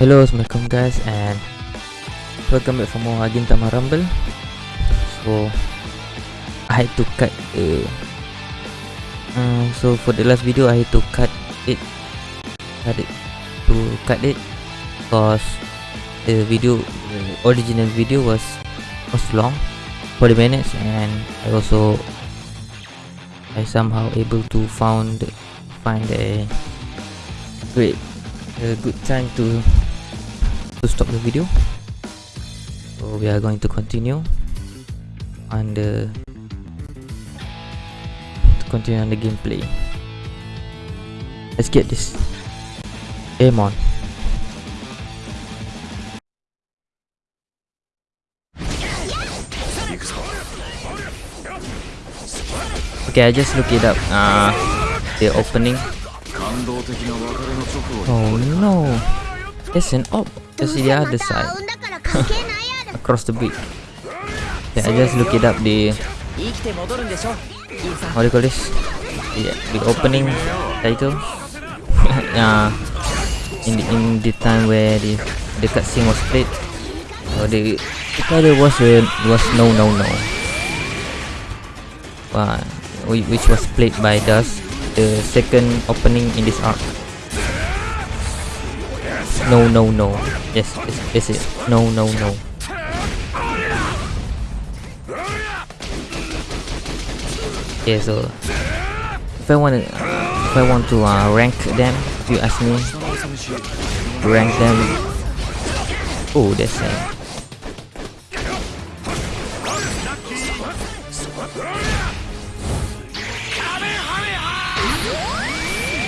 Hello, Assalamualaikum guys and welcome back for more Agintama Rumble. So I had to cut the um, so for the last video I had to cut it cut it to cut it because the video the original video was was long 40 minutes and I also I somehow able to found find a great a good time to to stop the video. So we are going to continue. On the to continue on the gameplay. Let's get this aim on. Okay I just look it up. Uh the opening. Oh no. There's an op just the other side. Across the bridge yeah I just look it up the what do you call this? The, the opening title. Uh, in the, in the time where the the cutscene was played. The, the title was uh, was no no no. Uh, which was played by Dust the second opening in this arc no no no. Yes this is it no no no. Okay so if I want to if I want to uh, rank them if you ask me rank them. Oh that's it.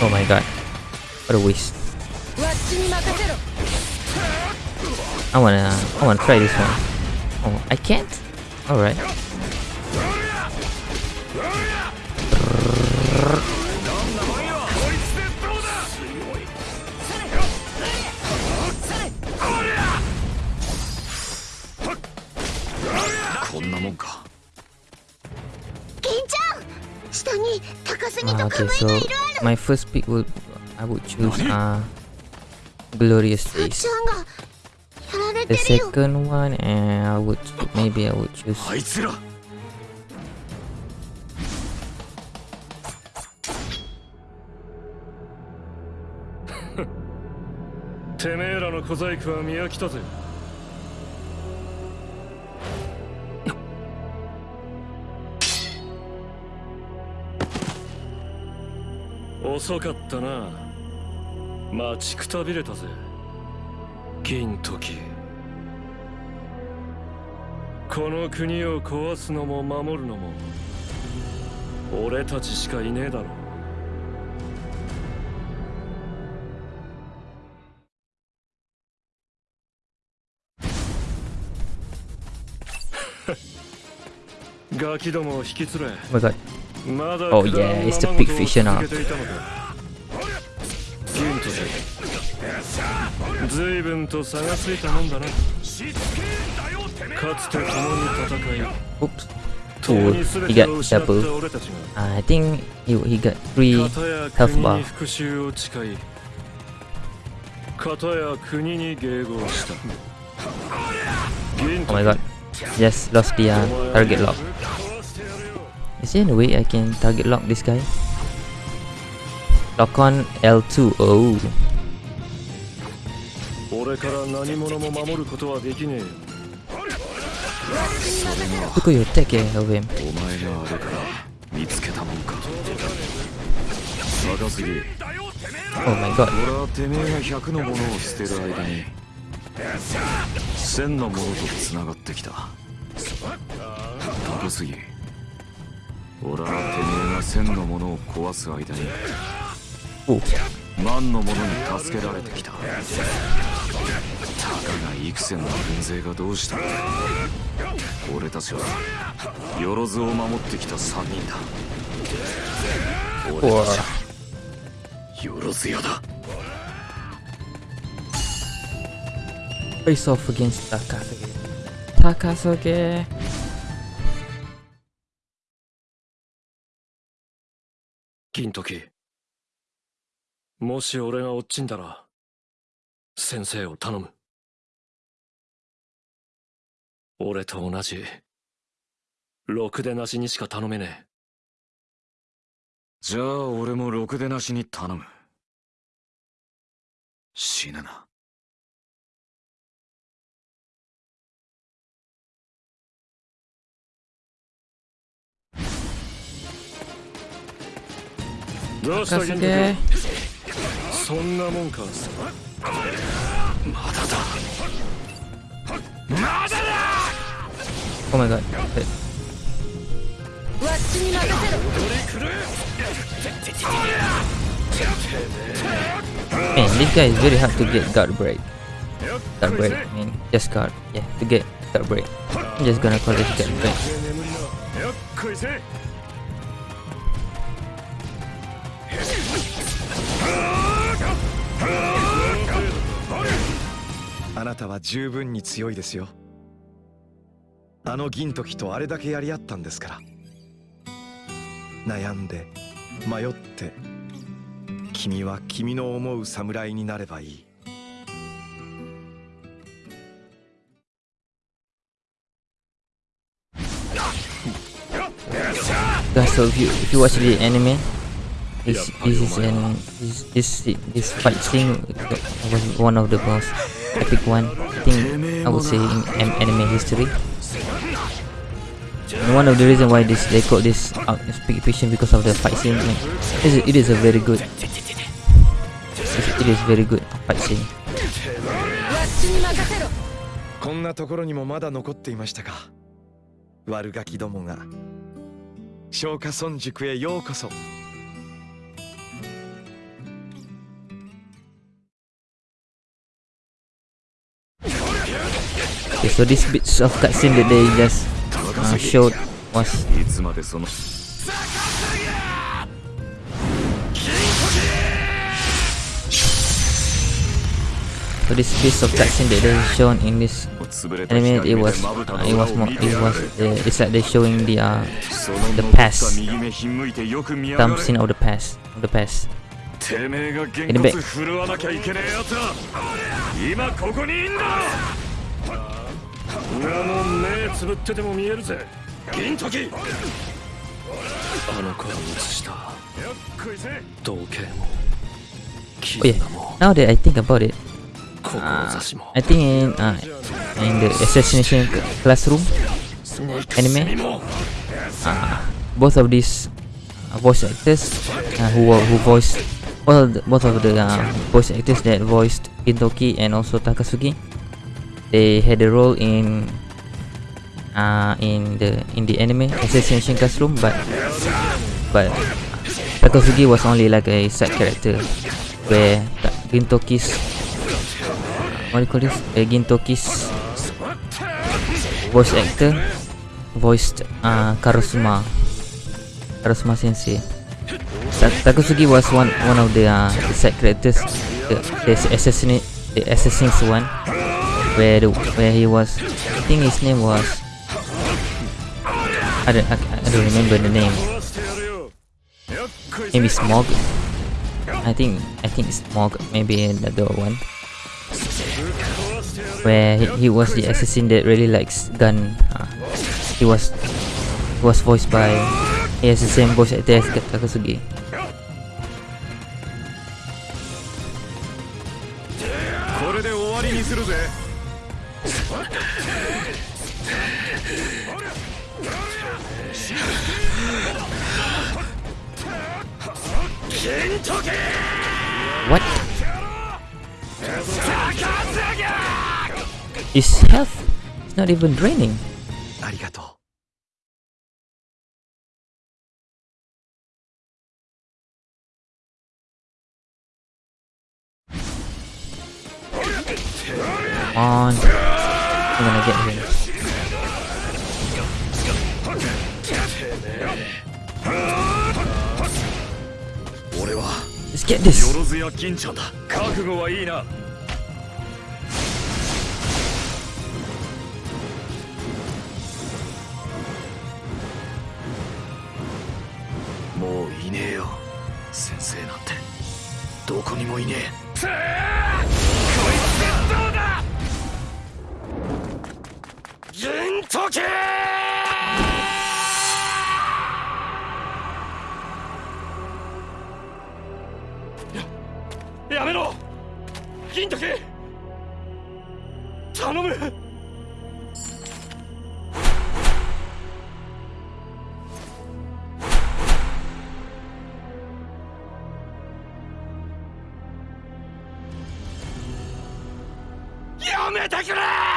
Oh my god. What a waste. I wanna I wanna try this one. Oh I can't? Alright. Uh, okay, so my first pick would I would choose uh Glorious Days. The second one, and I would maybe I would choose. てめえらの小細工は見 銀時。この国を壊すのも守るのも俺たちしかいねえだろ ガキどもを引き連れ。Oh. Oh yeah, it's the big fish. 随分と差がついたもんだなかつて共に戦い Oops. Oh, he got double. Uh, I think he, he got three health bar. 復讐を誓い片や国に迎合した Oh my god. Just lost the uh, target lock. Is there any way I can target lock this guy? Lock on L2. Oh. 俺から何者も守ることはできねえ Look at your attack here of him. お前があれから見つけたもんか高すぎ Oh my god. 俺はてめえが100のものを捨てる間に1000のものと繋がってきた高すぎ俺はてめえが1000のものを壊す間に Oh. 万のものに助けられてきたたかが幾千の軍勢がどうした？って俺たちはよろずを守ってきた3人だ。俺たちはよろず屋だ。Face off against Takasuge. Takasuge. 銀時。もし俺が落ちんだら先生を頼む。俺と同じ。ろくでなしにしか頼めねえ。じゃあ俺もろくでなしに頼む。死ぬな。どうしたそんなもんかまだだ Oh my god. わっちに任せろ Man, this guy is very hard to get guard break. Guard break, I mean, just guard. Yeah, to get guard break. I'm just gonna call this guard break. あなたは十分に強いですよあの銀時とあれだけやり合ったんですから悩んで迷って君は君の思う侍になればいい Guys, so if you if you watch the anime, this this is an this this, this fight scene was one of the most epic one. I think I would say in an- anime history. And one of the reason why this they call this uh, speak fiction because of the fight scene. Like, it, is, it is a very good. It, is very good fight scene. こんなところにもまだ残っていましたか悪ガキどもが松下村塾へようこそ Okay, so this bits of cutscene that they just uh, showed was So this piece of cutscene that they shown in this anime, it was, uh, it was more, it was, uh, it's like they're showing the uh, the past, some scene of the past, of the past. In the back. つぶってても見えるぜ。銀時。あの子は映した。同型も。Oh yeah, now that I think about it, uh, I think in, uh, in the assassination classroom anime, uh, both of these uh, voice actors uh, who who voiced all the, both of the uh, voice actors that voiced Gintoki and also Takasugi they had a role in uh, in the in the anime assassination classroom but but Takasugi was only like a side character where Gintoki's what do you call this? Uh, Gintoki's voice actor voiced uh, Karasuma Karasuma sensei. Ta- Takasugi was one one of the uh, side characters the, the assassinate the assassins one where the, where he was I think his name was I don't, I, I don't remember the name. Maybe Smog? I think, I think Smog, maybe another one. Where he, he was the assassin that really likes gun. Uh, he was, he was voiced by, he has the same voice actor as Takasugi. Health is not even draining. ありがとう on. I'm gonna get him. Let's get this. もういねえよ。先生なんて。どこにもいねえ。こいつどうだ銀時計やめろ。銀時頼む。めてくれ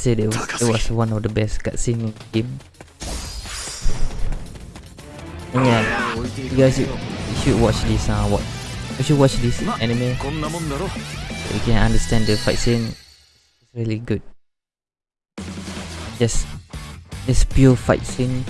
say that was, it was one of the best cutscene in the game. And yeah, you guys should, should watch this uh, what you should watch this anime. So you can understand the fight scene. It's really good. Just this pure fight scene.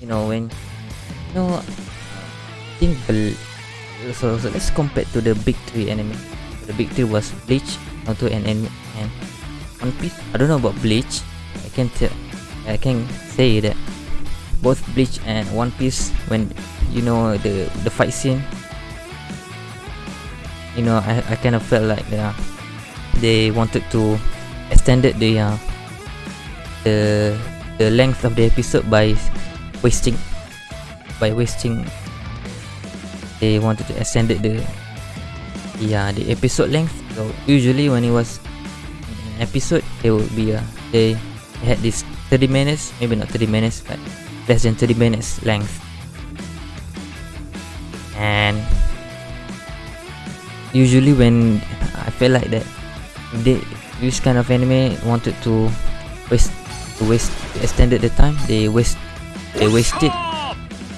You know when you know I think so, so let's compare to the big three anime. The big three was Bleach, Naruto and, and one Piece. I don't know about Bleach. I can tell. I can say that both Bleach and One Piece, when you know the the fight scene, you know, I, I kind of felt like they are, they wanted to extended the uh, the the length of the episode by wasting by wasting they wanted to extend the yeah the episode length so usually when it was episode they would be a they had this 30 minutes maybe not 30 minutes but less than 30 minutes length. And usually when I feel like that they this kind of anime wanted to waste to waste extended the time they waste they waste it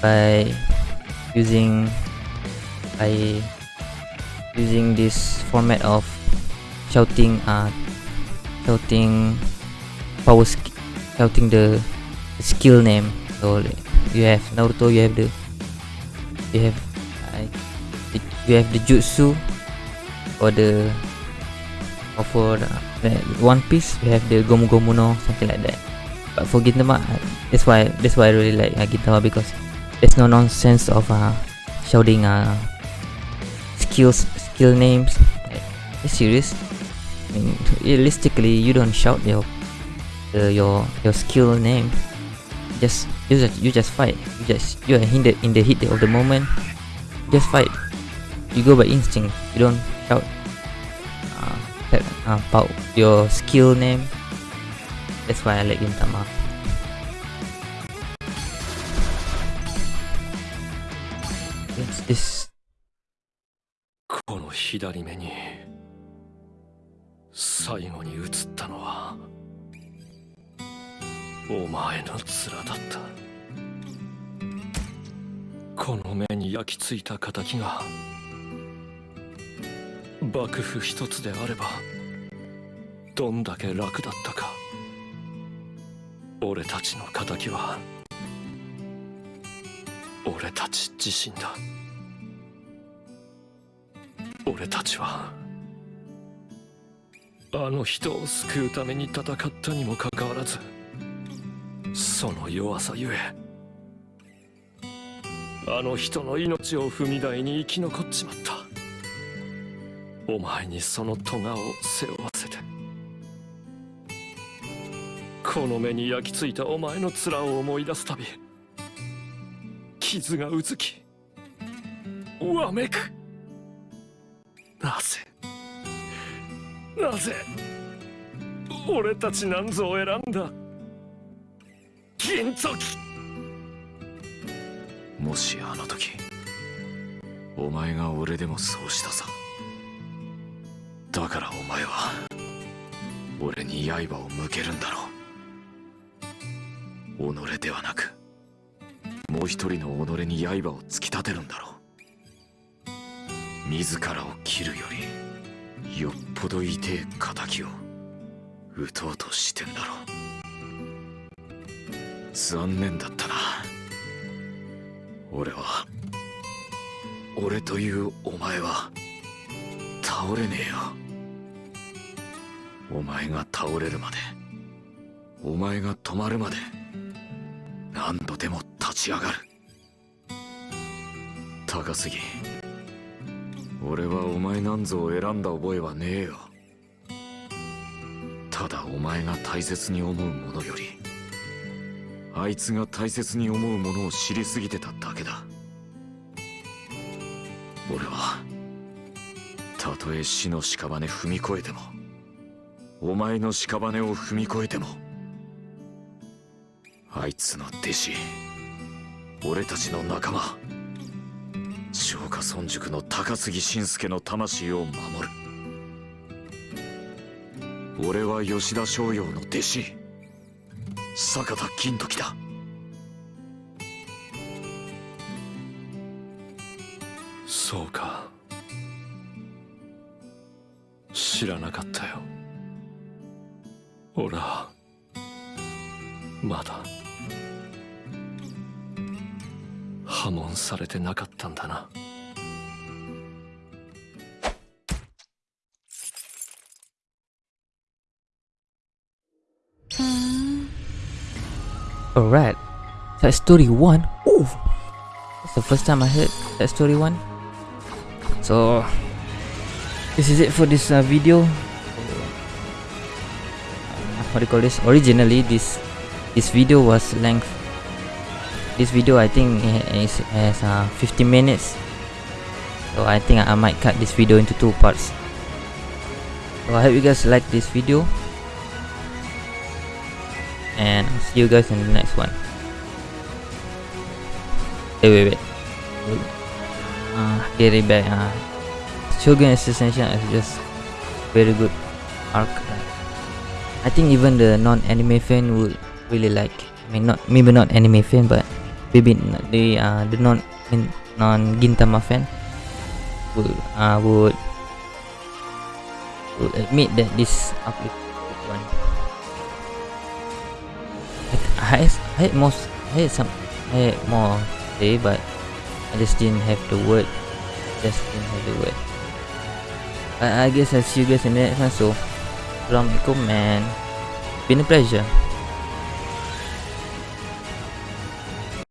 by using by using this format of shouting uh shouting power shouting the, the skill name. So you have Naruto you have the you have uh, the- you have the jutsu or the or for the, the One Piece you have the Gomu Gomu no something like that. But for Gintama uh, that's why that's why I really like uh, Gintama because there's no nonsense of uh shouting uh skills skill names. It's serious I mean realistically you don't shout your uh, your your skill name just you just you just fight you just you are in the in the heat of the moment just fight you go by instinct you don't shout uh, that, uh, about your skill name that's why I like Gintama Yes, this この左目に 最後に映ったのはお前の面だった。この目に焼き付いた敵が幕府一つであればどんだけ楽だったか。俺たちの敵は俺たち自身だ。俺たちはあの人を救うために戦ったにもかかわらずその弱さゆえあの人の命を踏み台に生き残っちまった。お前にその咎を背負わせてこの目に焼き付いたお前の面を思い出すたび傷がうずきわめく。なぜ俺たちなんぞを選んだ銀時。もしあの時お前が俺でもそうしたさ。だからお前は俺に刃を向けるんだろう。己ではなくもう一人の己に刃を突き立てるんだろう。自らを切るよりよっぽど痛え仇を撃とうとしてんだろう。残念だったな。俺は俺というお前は倒れねえよ。お前が倒れるまでお前が止まるまで何度でも立ち上がる。高杉。俺はお前なんぞを選んだ覚えはねえよ。ただお前が大切に思うものよりあいつが大切に思うものを知りすぎてただけだ。俺はたとえ死の屍踏み越えてもお前の屍を踏み越えてもあいつの弟子俺たちの仲間松下村塾の高杉晋介の魂を守る。俺は吉田松陽の弟子。坂田金時だ。そうか。知らなかったよ。俺はまだ。破門されてなかったんだな Alright. That story 1. Ooh. That's the first time I heard that story 1. So this is it for this uh, video. What do you call this? Originally this this video was length. this video I think is has uh, 50 minutes. So I think I might cut this video into two parts. So I hope you guys like this video and I'll see you guys in the next one. Wait, wait, wait. Uh, get it back. Uh, Shogun Ascension is just very good arc. I think even the non-anime fan would really like. I mean, not maybe not anime fan, but maybe n- the uh, the non non Gintama fan. Would uh, would would admit that this good one. I, I had most I had some I had more to say but I just didn't have the word. Just didn't have the word. I, I guess I'll see you guys in the next one so Assalamualaikum and been a pleasure